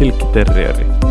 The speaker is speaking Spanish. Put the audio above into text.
silkki terrieri